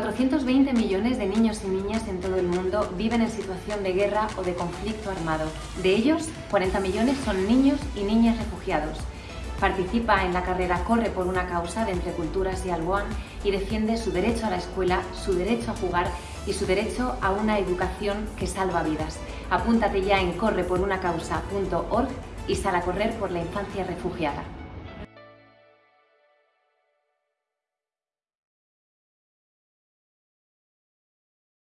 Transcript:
420 millones de niños y niñas en todo el mundo viven en situación de guerra o de conflicto armado. De ellos, 40 millones son niños y niñas refugiados. Participa en la carrera Corre por una causa de Entre Culturas y Alboan y defiende su derecho a la escuela, su derecho a jugar y su derecho a una educación que salva vidas. Apúntate ya en correporunacausa.org y sal a correr por la infancia refugiada.